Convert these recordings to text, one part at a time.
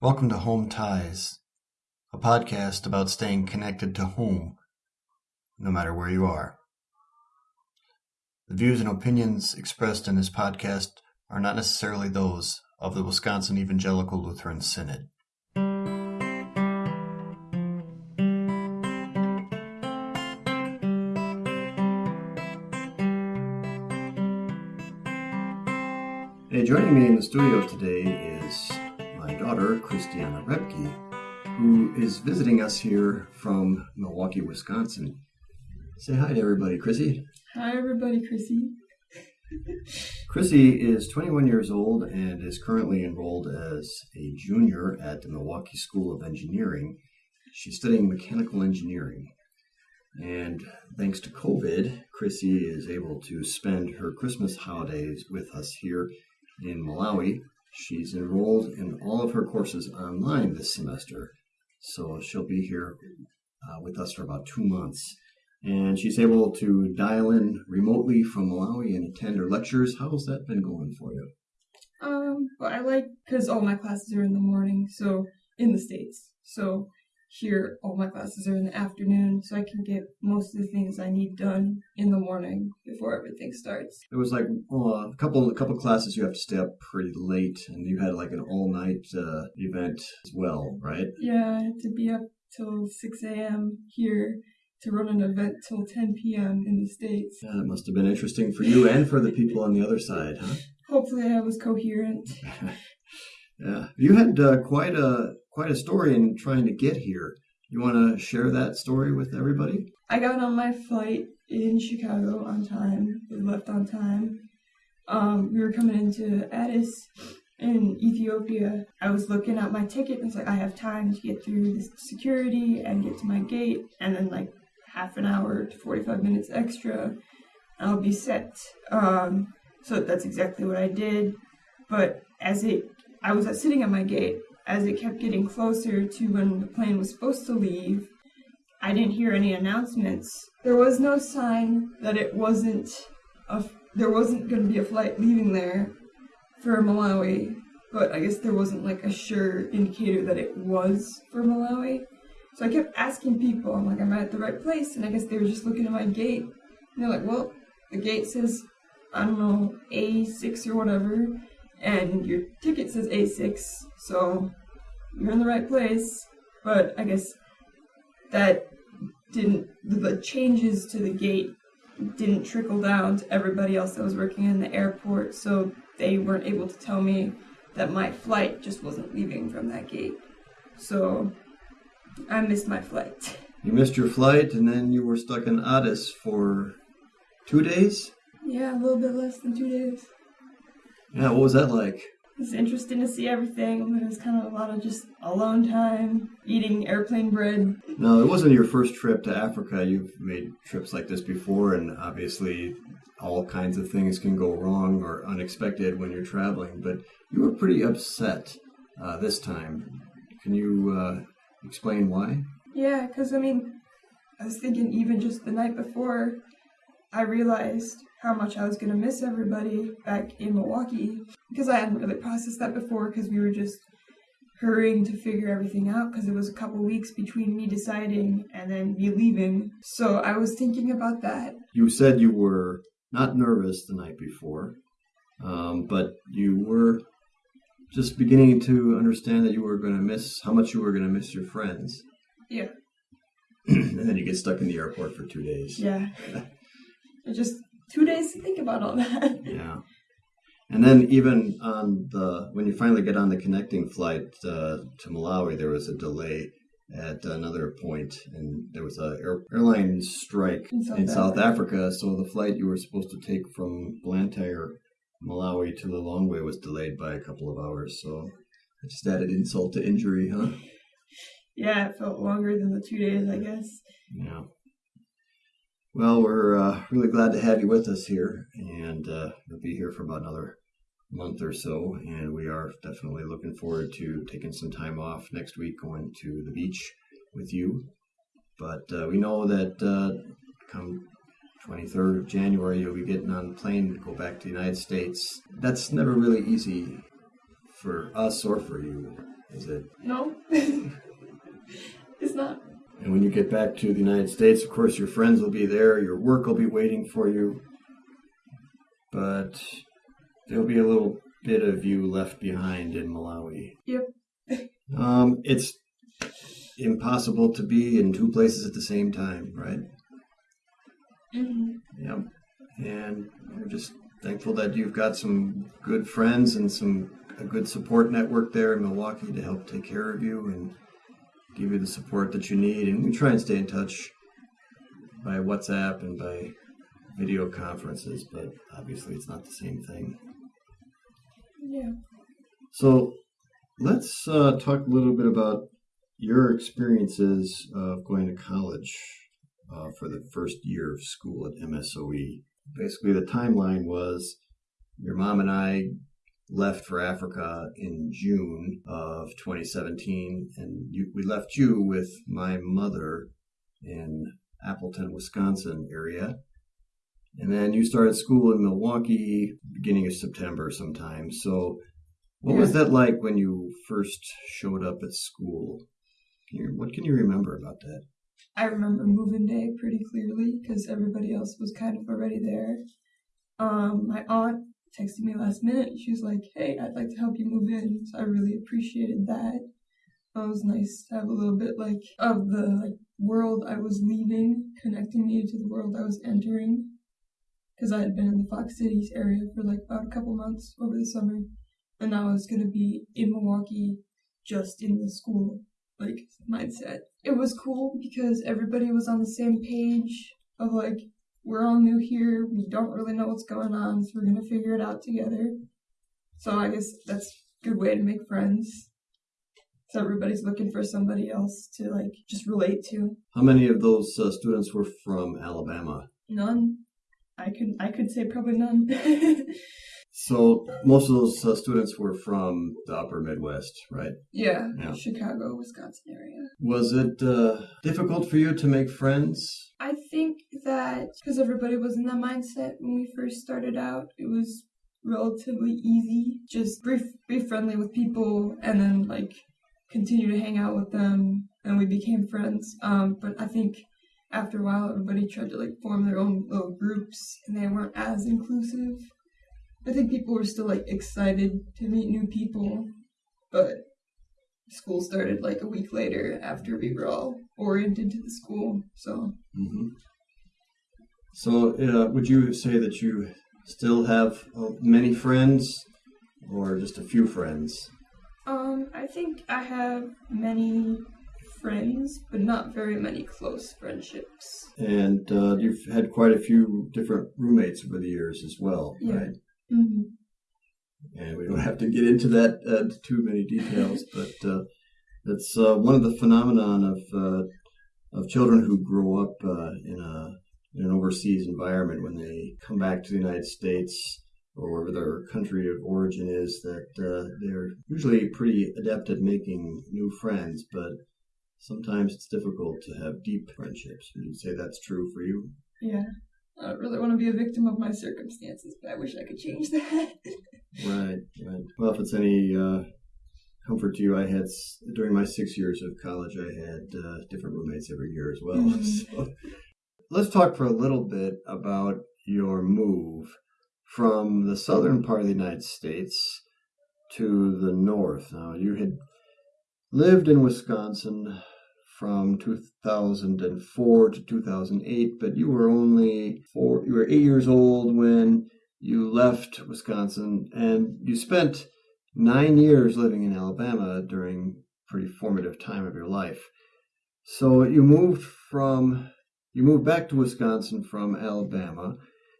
Welcome to Home Ties, a podcast about staying connected to home, no matter where you are. The views and opinions expressed in this podcast are not necessarily those of the Wisconsin Evangelical Lutheran Synod. Hey, joining me in the studio today is daughter, Christiana Repke, who is visiting us here from Milwaukee, Wisconsin. Say hi to everybody, Chrissy. Hi, everybody, Chrissy. Chrissy is 21 years old and is currently enrolled as a junior at the Milwaukee School of Engineering. She's studying mechanical engineering. And thanks to COVID, Chrissy is able to spend her Christmas holidays with us here in Malawi. She's enrolled in all of her courses online this semester, so she'll be here uh, with us for about two months. And she's able to dial in remotely from Malawi and attend her lectures. How's that been going for you? Um, well, I like because all my classes are in the morning, so in the states. So here, all my classes are in the afternoon, so I can get most of the things I need done in the morning before everything starts. It was like uh, a couple a couple classes you have to stay up pretty late, and you had like an all night uh, event as well, right? Yeah, I had to be up till 6 a.m. here to run an event till 10 p.m. in the states. Yeah, it must have been interesting for you and for the people on the other side, huh? Hopefully, I was coherent. yeah, you had uh, quite a quite a story in trying to get here. You want to share that story with everybody? I got on my flight in Chicago on time. We left on time. Um, we were coming into Addis in Ethiopia. I was looking at my ticket and it's like I have time to get through this security and get to my gate, and then like half an hour to 45 minutes extra, I'll be set. Um, so that's exactly what I did. But as it, I was sitting at my gate as it kept getting closer to when the plane was supposed to leave, I didn't hear any announcements. There was no sign that it wasn't a there wasn't going to be a flight leaving there for Malawi, but I guess there wasn't like a sure indicator that it was for Malawi. So I kept asking people, I'm like, am I at the right place? And I guess they were just looking at my gate. And they're like, well, the gate says, I don't know, A6 or whatever and your ticket says A6, so you're in the right place. But I guess that didn't, the changes to the gate didn't trickle down to everybody else that was working in the airport, so they weren't able to tell me that my flight just wasn't leaving from that gate. So I missed my flight. You missed your flight, and then you were stuck in Addis for two days? Yeah, a little bit less than two days. Yeah, what was that like? It's interesting to see everything. It was kind of a lot of just alone time, eating airplane bread. No, it wasn't your first trip to Africa. You've made trips like this before, and obviously, all kinds of things can go wrong or unexpected when you're traveling. But you were pretty upset uh, this time. Can you uh, explain why? Yeah, because I mean, I was thinking even just the night before, I realized how much I was going to miss everybody back in Milwaukee because I hadn't really processed that before because we were just hurrying to figure everything out because it was a couple weeks between me deciding and then me leaving. So I was thinking about that. You said you were not nervous the night before, um, but you were just beginning to understand that you were going to miss how much you were going to miss your friends. Yeah. and then you get stuck in the airport for two days. Yeah. it just two days to think about all that. Yeah. And then even on the when you finally get on the connecting flight uh, to Malawi, there was a delay at another point, and there was a air, airline strike in, South, in South Africa. Africa. So the flight you were supposed to take from Blantyre, Malawi to Lilongwe was delayed by a couple of hours. So it just added insult to injury, huh? Yeah, it felt longer than the two days, I guess. Yeah. Well, we're uh, really glad to have you with us here, and uh, you'll be here for about another month or so. And we are definitely looking forward to taking some time off next week, going to the beach with you. But uh, we know that uh, come 23rd of January, you'll be getting on a plane to go back to the United States. That's never really easy for us or for you. Is it? No, it's not. And when you get back to the United States, of course, your friends will be there, your work will be waiting for you, but there'll be a little bit of you left behind in Malawi. Yep. Um, it's impossible to be in two places at the same time, right? hmm Yep. And we're just thankful that you've got some good friends and some a good support network there in Milwaukee to help take care of you and give you the support that you need. And we try and stay in touch by WhatsApp and by video conferences, but obviously it's not the same thing. Yeah. So let's uh, talk a little bit about your experiences of going to college uh, for the first year of school at MSOE. Basically, the timeline was your mom and I left for Africa in June of 2017, and you, we left you with my mother in Appleton, Wisconsin area. And then you started school in Milwaukee beginning of September sometime. So, what was that like when you first showed up at school? Can you, what can you remember about that? I remember moving day pretty clearly because everybody else was kind of already there. Um, my aunt texted me last minute. She was like, "Hey, I'd like to help you move in." So I really appreciated that. It was nice to have a little bit like of the like world I was leaving, connecting me to the world I was entering. Because I had been in the Fox Cities area for like about a couple months over the summer, and now I was gonna be in Milwaukee, just in the school like mindset. It was cool because everybody was on the same page of like we're all new here, we don't really know what's going on, so we're gonna figure it out together. So I guess that's a good way to make friends. So everybody's looking for somebody else to like just relate to. How many of those uh, students were from Alabama? None. I could I could say probably none. So, most of those uh, students were from the upper Midwest, right? yeah, Yeah. Chicago, Wisconsin area. Was it uh, difficult for you to make friends? I think that because everybody was in that mindset when we first started out, it was relatively easy. Just be, friendly with people and then like continue to hang out with them, and we became friends. Um, but I think after a while, everybody tried to like form their own little groups, and they weren't as inclusive. I think people were still like excited to meet new people, but school started like a week later after we were all oriented to the school. So hmm So, uh, would you say that you still have uh, many friends, or just a few friends? Um, I think I have many friends, but not very many close friendships. And uh, you've had quite a few different roommates over the years as well, Yeah. right? hmm and we don't have to get into that uh, too many details, but uh, it's uh, one of the phenomenon of uh, of children who grow up uh, in a in an overseas environment when they come back to the United States or wherever their country of origin is that uh, they're usually pretty adept at making new friends, but sometimes it's difficult to have deep friendships. Would you say that's true for you? Yeah. I don't really want to be a victim of my circumstances, but I wish I could change that. Right, right. Well, if it's any uh, comfort to you, I had during my six years of college, I had uh, different roommates every year as well. Mhm. So, let's talk for a little bit about your move from the southern part of the United States to the north. Now, you had lived in Wisconsin from 2004 to 2008, but you were only four, you were eight years old when you left Wisconsin and you spent nine years living in Alabama during pretty formative time of your life. So you moved from you moved back to Wisconsin from Alabama.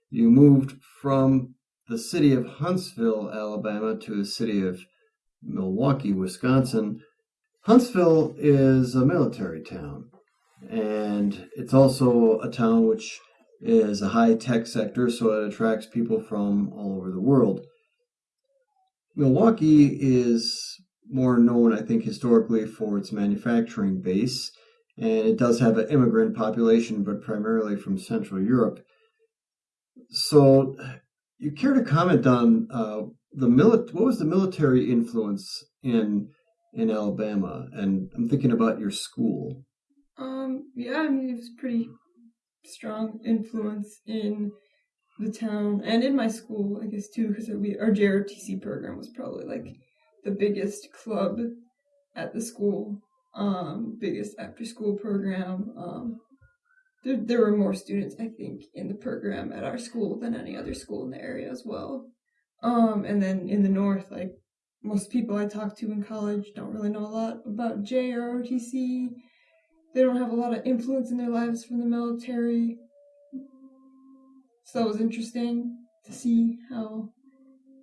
You moved from the city of Huntsville, Alabama to the city of Milwaukee, Wisconsin. Huntsville is a military town and it's also a town which is a high tech sector, so it attracts people from all over the world. Milwaukee is more known, I think, historically for its manufacturing base, and it does have an immigrant population, but primarily from Central Europe. So, you care to comment on uh, the mili- What was the military influence in in Alabama, and I'm thinking about your school. Um, yeah, I mean, it was pretty strong influence in the town and in my school, I guess too, because we our JROTC program was probably like the biggest club at the school, um, biggest after school program. Um, there, there were more students, I think, in the program at our school than any other school in the area as well. Um, and then in the north, like most people I talk to in college don't really know a lot about JROTC. They don't have a lot of influence in their lives from the military. So that was interesting to see how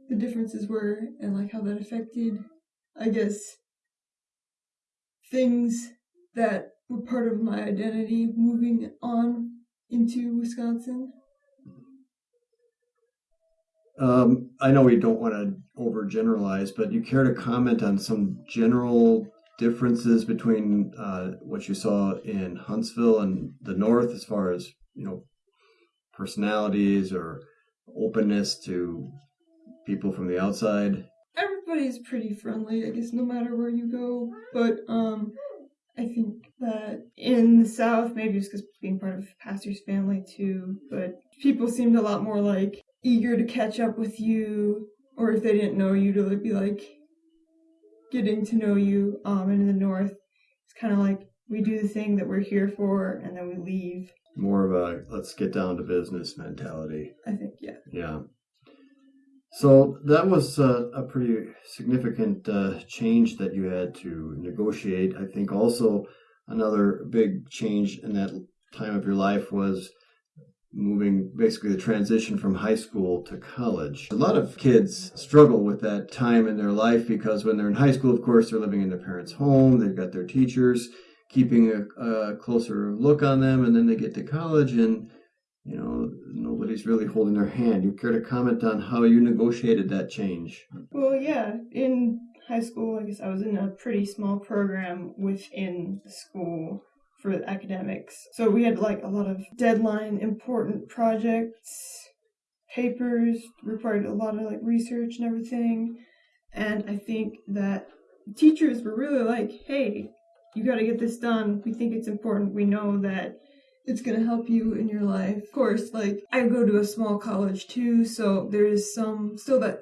the differences were and like how that affected, I guess, things that were part of my identity moving on into Wisconsin. Um, I know we don't want to overgeneralize, but you care to comment on some general differences between uh, what you saw in Huntsville and the North, as far as you know, personalities or openness to people from the outside? Everybody's pretty friendly, I guess, no matter where you go. But um, I think that in the South, maybe it's because being part of pastor's family too, but people seemed a lot more like eager to catch up with you, or if they didn't know you, to be like getting to know you. Um, and in the North, it's kind of like we do the thing that we're here for, and then we leave. More of a let's get down to business mentality. I think, yeah. Yeah. So that was a, a pretty significant uh, change that you had to negotiate. I think also another big change in that time of your life was moving basically the transition from high school to college. A lot of kids struggle with that time in their life because when they're in high school, of course, they're living in their parents' home, they've got their teachers keeping a, a closer look on them, and then they get to college and you know, nobody's really holding their hand. You care to comment on how you negotiated that change? Well, yeah. In high school, I guess I was in a pretty small program within the school for academics. So we had like a lot of deadline important projects, papers, required a lot of like research and everything. And I think that teachers were really like, hey, you got to get this done. We think it's important. We know that it's going to help you in your life. Of course, like I go to a small college too, so there is some still that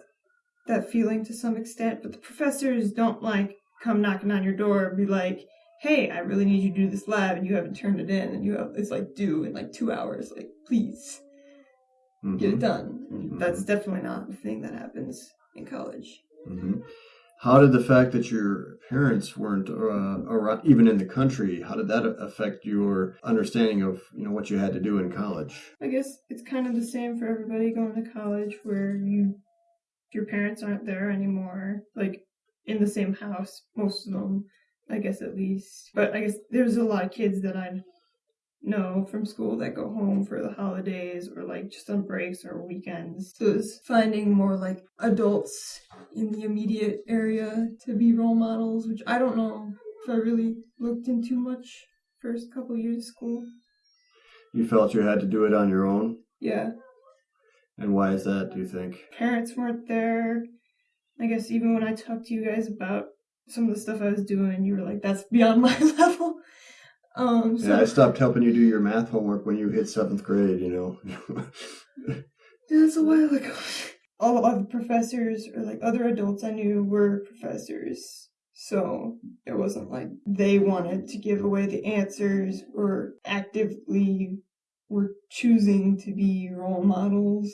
that feeling to some extent, but the professors don't like come knocking on your door and be like, "Hey, I really need you to do this lab and you haven't turned it in and you have it's like due in like 2 hours. Like, please mm-hmm. get it done." Mm-hmm. That's definitely not the thing that happens in college. Mm-hmm. How did the fact that your parents weren't uh, around, even in the country, how did that affect your understanding of you know what you had to do in college? I guess it's kind of the same for everybody going to college, where you your parents aren't there anymore, like in the same house, most of them, I guess at least. But I guess there's a lot of kids that I know from school that go home for the holidays or like just on breaks or weekends. So it's finding more like adults in the immediate area to be role models, which I don't know if I really looked into much first couple years of school. You felt you had to do it on your own? Yeah. And why is that, do you think? Parents weren't there. I guess even when I talked to you guys about some of the stuff I was doing, you were like, that's beyond my level. Um, so, yeah, I stopped helping you do your math homework when you hit seventh grade. You know. yeah, that's a while ago. All of the professors or like other adults I knew were professors. So it wasn't like they wanted to give away the answers or actively were choosing to be role models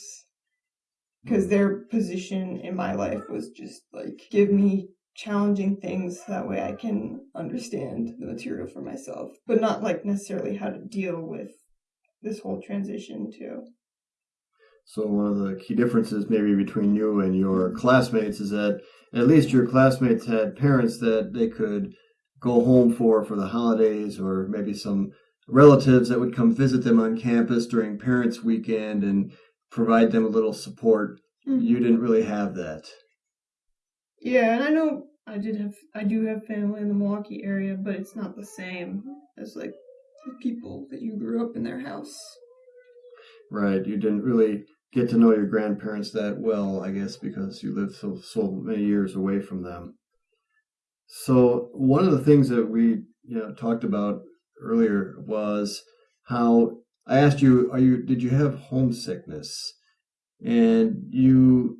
because hmm. their position in my life was just like give me challenging things that way I can understand the material for myself, but not like necessarily how to deal with this whole transition too. So one of the key differences maybe between you and your classmates is that at least your classmates had parents that they could go home for for the holidays or maybe some relatives that would come visit them on campus during parents weekend and provide them a little support. Mm-hmm. You didn't really have that. Yeah, and I know I did have I do have family in the Milwaukee area, but it's not the same as like the people that you grew up in their house. Right. You didn't really get to know your grandparents that well, I guess, because you lived so so many years away from them. So one of the things that we you know talked about earlier was how I asked you, are you did you have homesickness? And you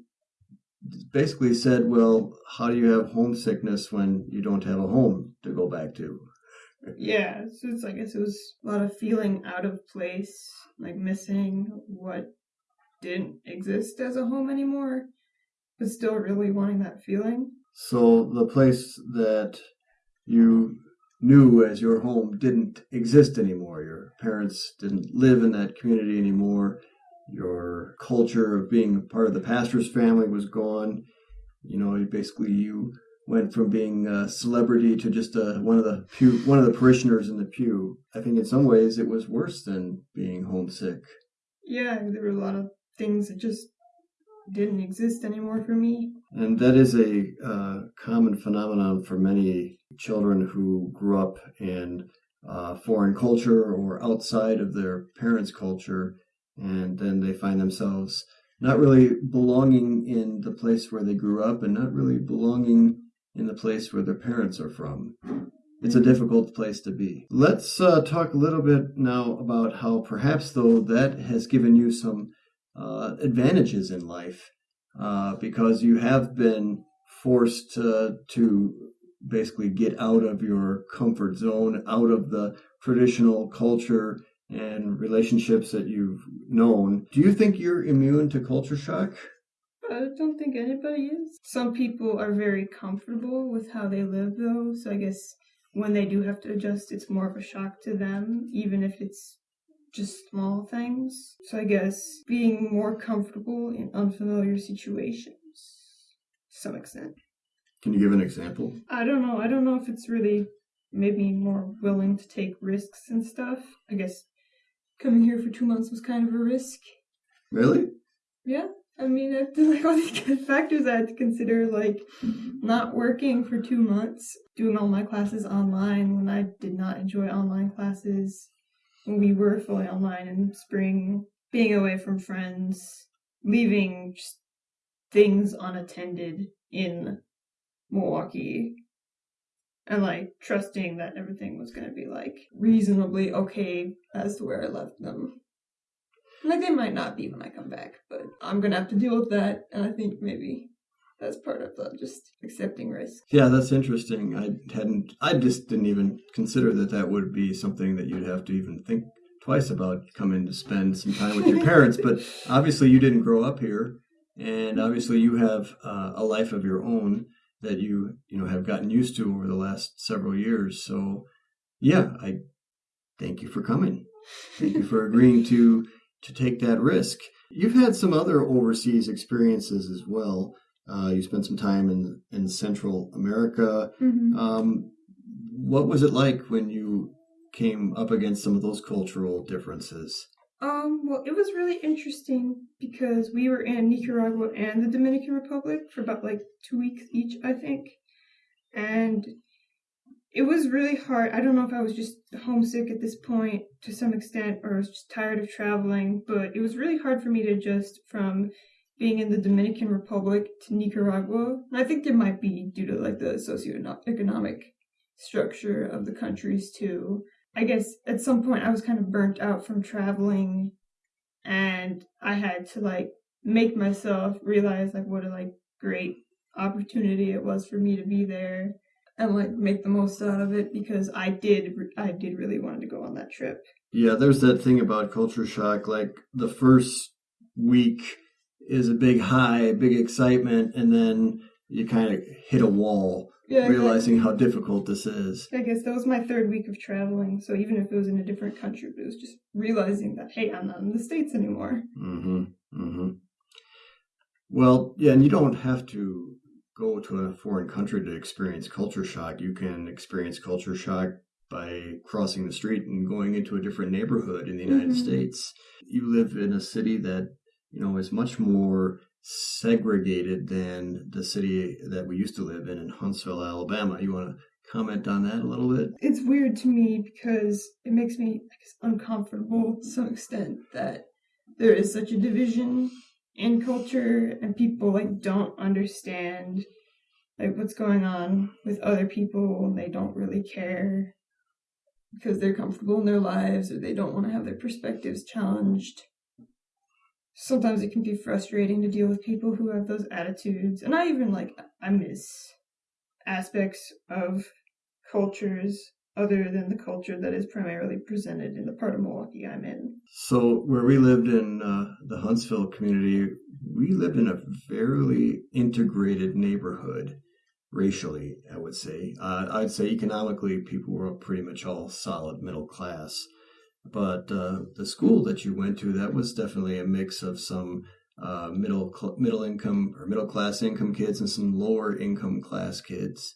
basically said, well, how do you have homesickness when you don't have a home to go back to? Yeah, so it's I guess it was a lot of feeling out of place, like missing what didn't exist as a home anymore, but still really wanting that feeling. So the place that you knew as your home didn't exist anymore. Your parents didn't live in that community anymore. Your culture of being part of the pastor's family was gone. You know, basically you went from being a celebrity to just a, one of the pew, one of the parishioners in the pew. I think in some ways it was worse than being homesick. Yeah, there were a lot of things that just didn't exist anymore for me. And that is a uh, common phenomenon for many children who grew up in uh, foreign culture or outside of their parents' culture, and then they find themselves not really belonging in the place where they grew up and not really belonging in the place where their parents are from. It's a difficult place to be. Let's uh, talk a little bit now about how perhaps, though, that has given you some uh, advantages in life uh, because you have been forced to, to basically get out of your comfort zone, out of the traditional culture and relationships that you've known. Do you think you're immune to culture shock? I don't think anybody is. Some people are very comfortable with how they live, though, so I guess when they do have to adjust, it's more of a shock to them, even if it's just small things. So I guess being more comfortable in unfamiliar situations to some extent. Can you give an example? I don't know. I don't know if it's really maybe more willing to take risks and stuff. I guess coming here for two months was kind of a risk. Really? Yeah. I mean, I feel like all these factors I had to consider, like not working for two months, doing all my classes online when I did not enjoy online classes, when we were fully online in spring, being away from friends, leaving things unattended in Milwaukee, and like trusting that everything was going to be like reasonably okay as to where I left them. Like they might not be when I come back, but I'm gonna have to deal with that, and I think maybe that's part of the just accepting risk. Yeah, that's interesting. I hadn't, I just didn't even consider that that would be something that you'd have to even think twice about coming to spend some time with your parents. But obviously, you didn't grow up here, and obviously, you have uh, a life of your own that you you know have gotten used to over the last several years. So, yeah, I thank you for coming. Thank you for agreeing to to take that risk. You've had some other overseas experiences as well. Uh, you spent some time in in Central America. Mm-hmm. Um, what was it like when you came up against some of those cultural differences? Um, well, it was really interesting because we were in Nicaragua and the Dominican Republic for about like two weeks each, I think. And it was really hard. I don't know if I was just homesick at this point to some extent or I was just tired of traveling, but it was really hard for me to adjust from being in the Dominican Republic to Nicaragua. And I think it might be due to like the socioeconomic structure of the countries too. I guess at some point I was kind of burnt out from traveling and I had to like make myself realize like what a like great opportunity it was for me to be there and like make the most out of it because I did I did really want to go on that trip. Yeah, there's that thing about culture shock like the first week is a big high, big excitement and then you kind of hit a wall yeah, realizing exactly. how difficult this is. I guess that was my third week of traveling. So even if it was in a different country, but it was just realizing that hey, I'm not in the states anymore. Mm-hmm. Mm-hmm. Well, yeah, and you don't have to go to a foreign country to experience culture shock. You can experience culture shock by crossing the street and going into a different neighborhood in the United mm-hmm. States. You live in a city that you know is much more segregated than the city that we used to live in in Huntsville, Alabama. You want to comment on that a little bit? It's weird to me because it makes me uncomfortable to some extent that there is such a division in culture and people like don't understand like what's going on with other people and they don't really care because they're comfortable in their lives or they don't want to have their perspectives challenged. Sometimes it can be frustrating to deal with people who have those attitudes. And I even like, I miss aspects of cultures other than the culture that is primarily presented in the part of Milwaukee I'm in. So, where we lived in uh, the Huntsville community, we lived in a fairly integrated neighborhood racially, I would say. Uh, I'd say economically, people were pretty much all solid middle class. But uh, the school that you went to, that was definitely a mix of some uh, middle cl- middle income or middle class income kids and some lower income class kids.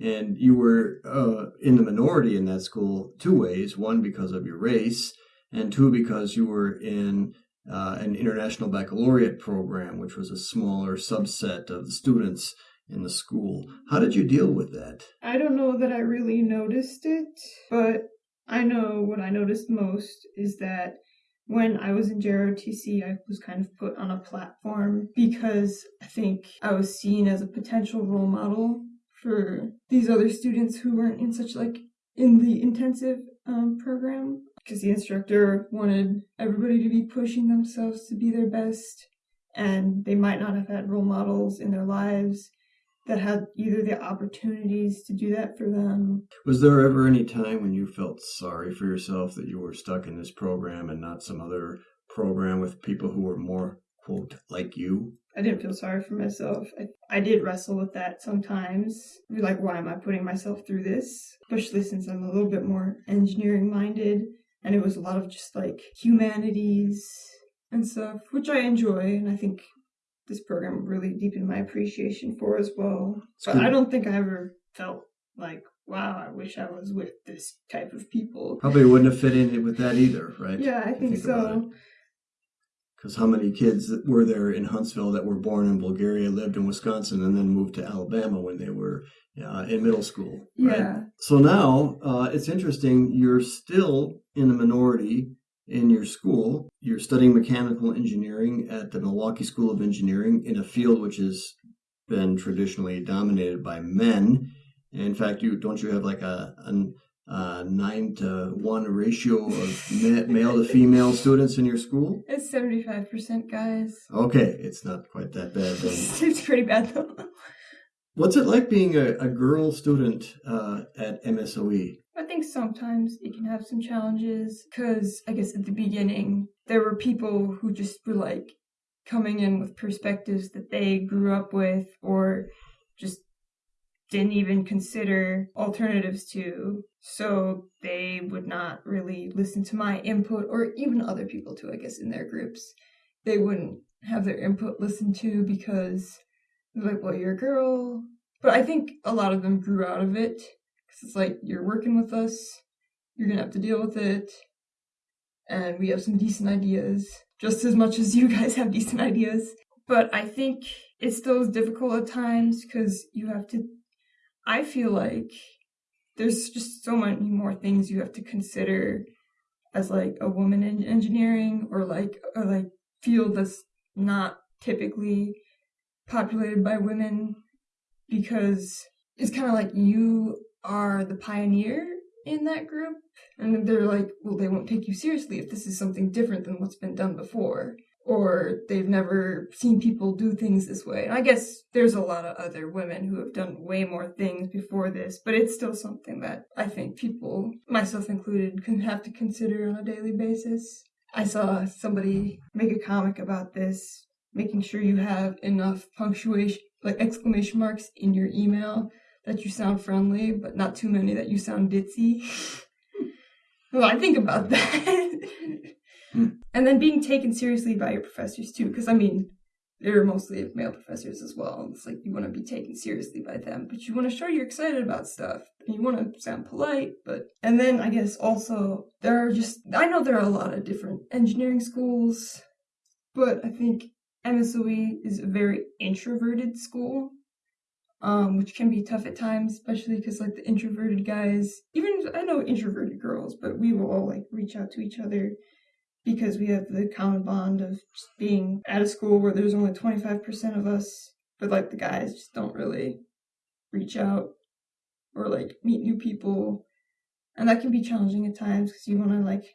And you were uh, in the minority in that school two ways: one because of your race, and two because you were in uh, an international baccalaureate program, which was a smaller subset of the students in the school. How did you deal with that? I don't know that I really noticed it, but I know what I noticed most is that when I was in JROTC, I was kind of put on a platform because I think I was seen as a potential role model for these other students who weren't in such like in the intensive um, program. Because the instructor wanted everybody to be pushing themselves to be their best and they might not have had role models in their lives that had either the opportunities to do that for them. Was there ever any time when you felt sorry for yourself that you were stuck in this program and not some other program with people who were more, quote, like you? I didn't feel sorry for myself. I, I did wrestle with that sometimes. Like, why am I putting myself through this? Especially since I'm a little bit more engineering minded. And it was a lot of just like humanities and stuff, which I enjoy. And I think this program really deepened my appreciation for as well. So I don't think I ever felt like, wow, I wish I was with this type of people. Probably wouldn't have fit in with that either, right? Yeah, I think, think so. Because how many kids were there in Huntsville that were born in Bulgaria, lived in Wisconsin, and then moved to Alabama when they were uh, in middle school? Right? Yeah. So now uh, it's interesting. You're still in the minority in your school. You're studying mechanical engineering at the Milwaukee School of Engineering in a field which has been traditionally dominated by men. In fact, you don't you have like a, a, a nine to one ratio of male to female students in your school? It's seventy five percent guys. Okay, it's not quite that bad. Then. it's pretty bad though. What's it like being a, a girl student uh, at MSOE? I think sometimes it can have some challenges because I guess at the beginning there were people who just were like coming in with perspectives that they grew up with or just didn't even consider alternatives to. So they would not really listen to my input or even other people too, I guess, in their groups. They wouldn't have their input listened to because like, well, you're a girl. But I think a lot of them grew out of it it's like, you're working with us, you're to have to deal with it, and we have some decent ideas, just as much as you guys have decent ideas. But I think it still is difficult at times because you have to, I feel like there's just so many more things you have to consider as like a woman in engineering or like a like field that's not typically populated by women because it's kind of like you are the pioneer in that group. And they're like, well, they won't take you seriously if this is something different than what's been done before. Or they've never seen people do things this way. And I guess there's a lot of other women who have done way more things before this, but it's still something that I think people, myself included, can have to consider on a daily basis. I saw somebody make a comic about this, making sure you have enough punctuation, like exclamation marks in your email that you sound friendly, but not too many that you sound ditzy. well, I think about that. Hmm. and then being taken seriously by your professors too, because I mean, they're mostly male professors as well. It's like you want to be taken seriously by them, but you want to show you're excited about stuff. And you want to sound polite, but and then I guess also there are just I know there are a lot of different engineering schools, but I think MSOE is a very introverted school um, which can be tough at times, especially because like the introverted guys, even I know introverted girls, but we will all like reach out to each other because we have the common bond of just being at a school where there's only 25% of us, but like the guys just don't really reach out or like meet new people. And that can be challenging at times because you want to like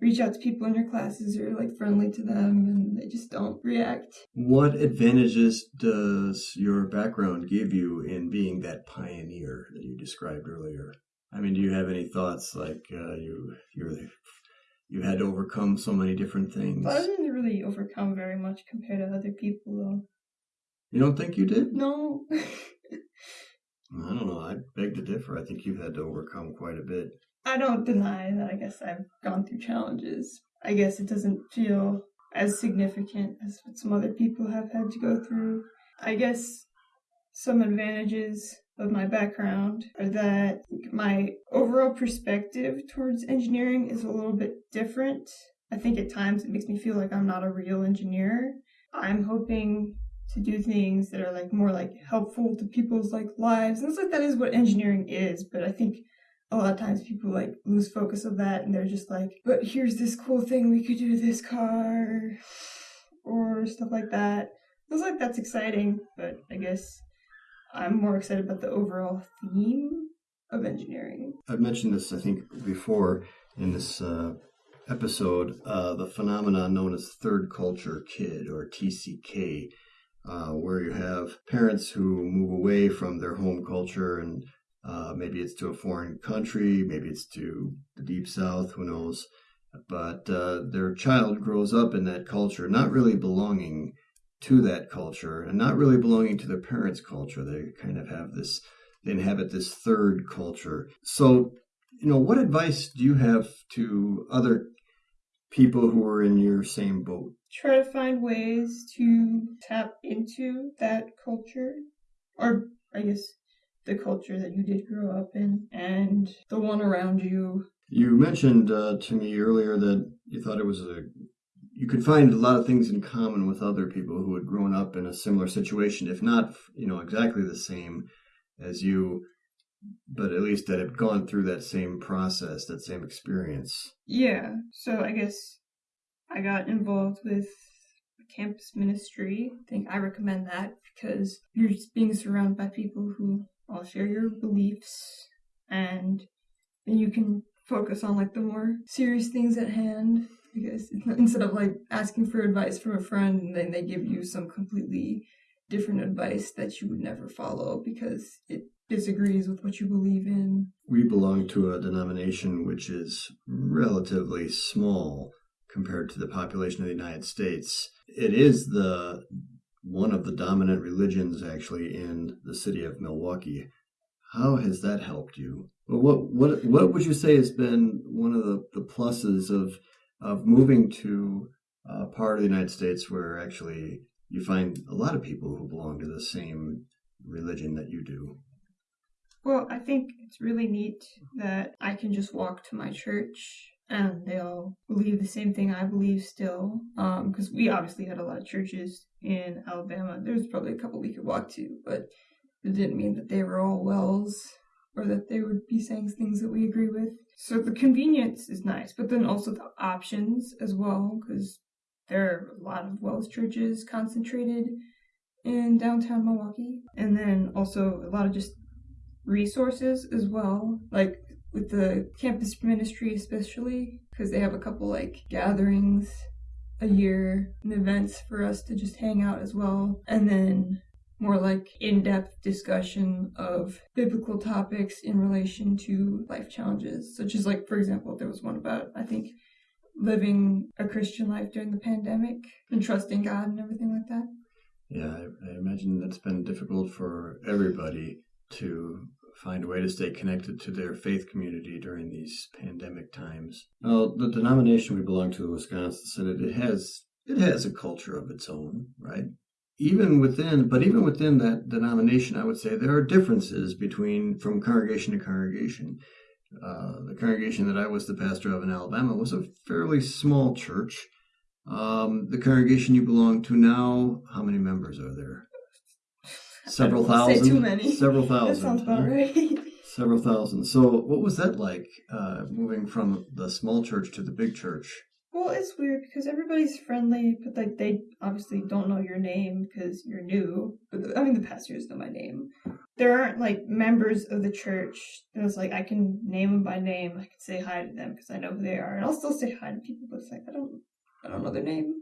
reach out to people in your classes are like friendly to them and they just don't react. What advantages does your background give you in being that pioneer that you described earlier? I mean, do you have any thoughts like uh, you you're you had to overcome so many different things? I didn't really overcome very much compared to other people, though. You don't think you did? No. I don't know. I beg to differ. I think you've had to overcome quite a bit. I don't deny that I guess I've gone through challenges. I guess it doesn't feel as significant as what some other people have had to go through. I guess some advantages of my background are that my overall perspective towards engineering is a little bit different. I think at times it makes me feel like I'm not a real engineer. I'm hoping to do things that are like more like helpful to people's like lives. And it's like that is what engineering is, but I think a lot of times people like lose focus of that and they're just like, but here's this cool thing we could do to this car or stuff like that. It's like that's exciting, but I guess I'm more excited about the overall theme of engineering. I've mentioned this, I think, before in this uh, episode, uh, the phenomenon known as third culture kid or TCK, uh, where you have parents who move away from their home culture and uh, maybe it's to a foreign country, maybe it's to the deep south, who knows. But uh, their child grows up in that culture, not really belonging to that culture and not really belonging to their parents' culture. They kind of have this, they inhabit this third culture. So, you know, what advice do you have to other people who are in your same boat? Try to find ways to tap into that culture, or I guess the culture that you did grow up in and the one around you. You mentioned uh, to me earlier that you thought it was a you could find a lot of things in common with other people who had grown up in a similar situation, if not, you know, exactly the same as you, but at least that had gone through that same process, that same experience. Yeah. So I guess I got involved with campus ministry. I think I recommend that because you're just being surrounded by people who all share your beliefs and you can focus on like the more serious things at hand because instead of like asking for advice from a friend and then they give you some completely different advice that you would never follow because it disagrees with what you believe in. We belong to a denomination which is relatively small compared to the population of the United States. It is the one of the dominant religions actually in the city of Milwaukee. How has that helped you? What what what would you say has been one of the, the pluses of of moving to a part of the United States where actually you find a lot of people who belong to the same religion that you do? Well, I think it's really neat that I can just walk to my church and they'll believe the same thing I believe still. Because um, we obviously had a lot of churches in Alabama. There's probably a couple we could walk to, but it didn't mean that they were all WELS or that they would be saying things that we agree with. So the convenience is nice, but then also the options as well, because there are a lot of WELS churches concentrated in downtown Milwaukee. And then also a lot of just resources as well, like with the campus ministry, especially, because they have a couple like gatherings a year and events for us to just hang out as well. And then more like in-depth discussion of biblical topics in relation to life challenges such as like for example there was one about i think living a christian life during the pandemic and trusting god and everything like that yeah i, I imagine that's been difficult for everybody to find a way to stay connected to their faith community during these pandemic times. Well, the denomination we belong to, the Wisconsin Synod, it has it has a culture of its own, right? even within, but even within that denomination, I would say there are differences between from congregation to congregation. Uh, the congregation that I was the pastor of in Alabama was a fairly small church. Um, the congregation you belong to now, how many members are there? Several thousand. Say too many. Several thousand. That sounds about right. Several thousand. So, what was that like uh, moving from the small church to the big church? Well, it's weird because everybody's friendly, but like they obviously don't know your name because you're new. But I mean, the pastors know my name. There aren't like members of the church. It was like I can name them by name. I can say hi to them because I know who they are, and I'll still say hi to people. But it's like I don't, I don't know their name.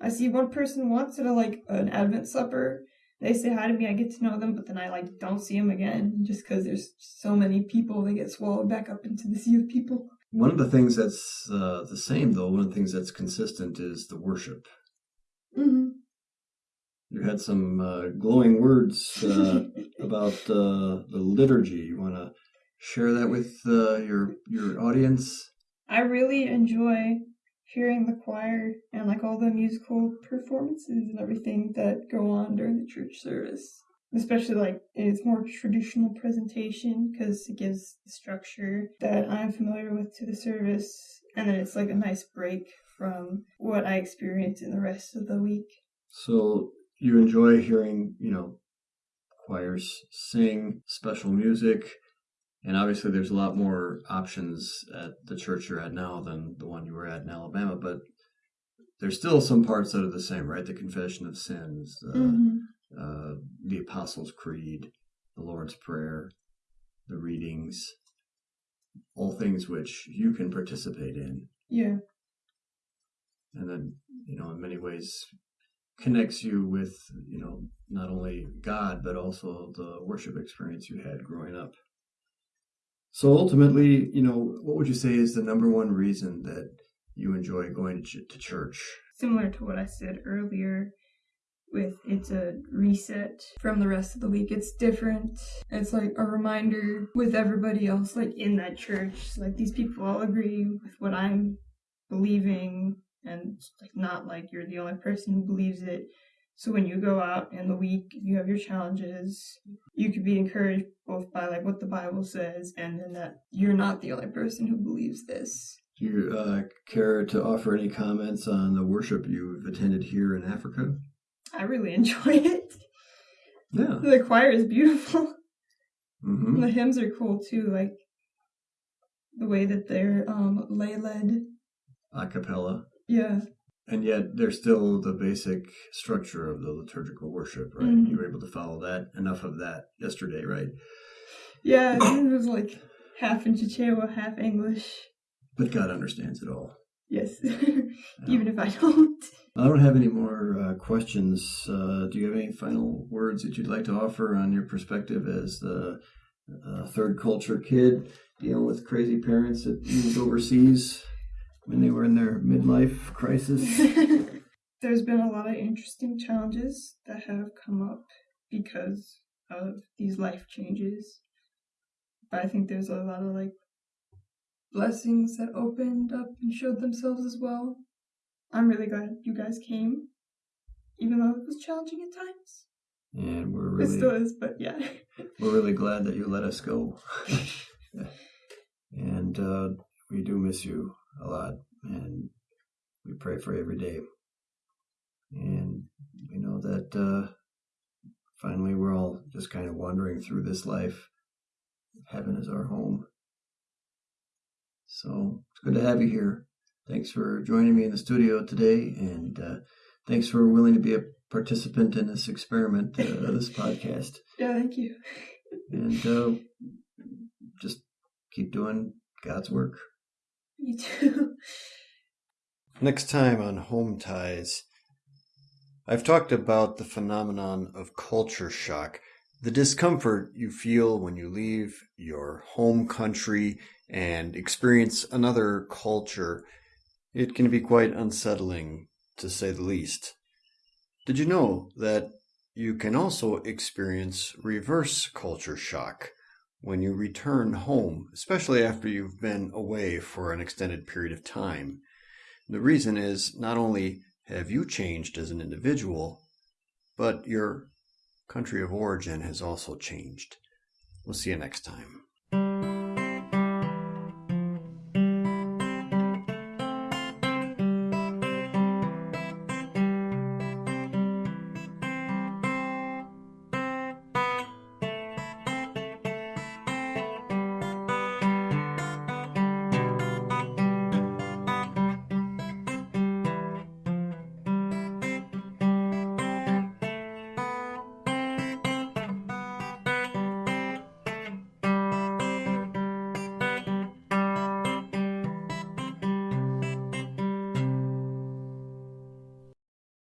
I see one person once at a like an Advent supper. They say hi to me. I get to know them, but then I like don't see them again just because there's so many people. They get swallowed back up into the sea of people. One of the things that's uh, the same, though, one of the things that's consistent is the worship. Mm-hmm. You had some uh, glowing words uh, about uh, the liturgy. You want to share that with uh, your your audience? I really enjoy hearing the choir and like all the musical performances and everything that go on during the church service. Especially like its more traditional presentation because it gives the structure that I'm familiar with to the service, and then it's like a nice break from what I experience in the rest of the week. So you enjoy hearing, you know, choirs sing special music, and obviously there's a lot more options at the church you're at now than the one you were at in Alabama, but there's still some parts that are the same, right? The confession of sins, the mm-hmm uh, the Apostles' Creed, the Lord's Prayer, the readings, all things which you can participate in. Yeah. And then, you know, in many ways connects you with, you know, not only God, but also the worship experience you had growing up. So ultimately, you know, what would you say is the number one reason that you enjoy going to church? Similar to what I said earlier, with it's a reset from the rest of the week. It's different. It's like a reminder with everybody else, like in that church. Like these people all agree with what I'm believing, and like not like you're the only person who believes it. So when you go out in the week, you have your challenges. You could be encouraged both by like what the Bible says, and then that you're not the only person who believes this. Do you uh, care to offer any comments on the worship you've attended here in Africa? I really enjoy it. Yeah. The choir is beautiful. Mm-hmm. The hymns are cool too, like the way that they're um, lay led. A cappella. Yeah. And yet there's still the basic structure of the liturgical worship, right? Mm-hmm. You were able to follow that, enough of that yesterday, right? Yeah, it was like half in Chichewa, half English. But God understands it all. Yes, even if I don't. I don't have any more uh, questions. Uh, do you have any final words that you'd like to offer on your perspective as the uh, third culture kid dealing with crazy parents that moved overseas when they were in their midlife crisis? There's been a lot of interesting challenges that have come up because of these life changes. But I think there's a lot of like blessings that opened up and showed themselves as well. I'm really glad you guys came, even though it was challenging at times. And we're really it still is, but yeah. we're really glad that you let us go. and uh, we do miss you a lot, and we pray for every day. And we know that uh, finally we're all just kind of wandering through this life. Heaven is our home. So it's good to have you here. Thanks for joining me in the studio today, and uh, thanks for willing to be a participant in this experiment, uh, this podcast. Yeah, thank you. and uh, just keep doing God's work. You too. Next time on Home Ties, I've talked about the phenomenon of culture shock, the discomfort you feel when you leave your home country and experience another culture it can be quite unsettling, to say the least. Did you know that you can also experience reverse culture shock when you return home, especially after you've been away for an extended period of time? The reason is not only have you changed as an individual, but your country of origin has also changed. We'll see you next time.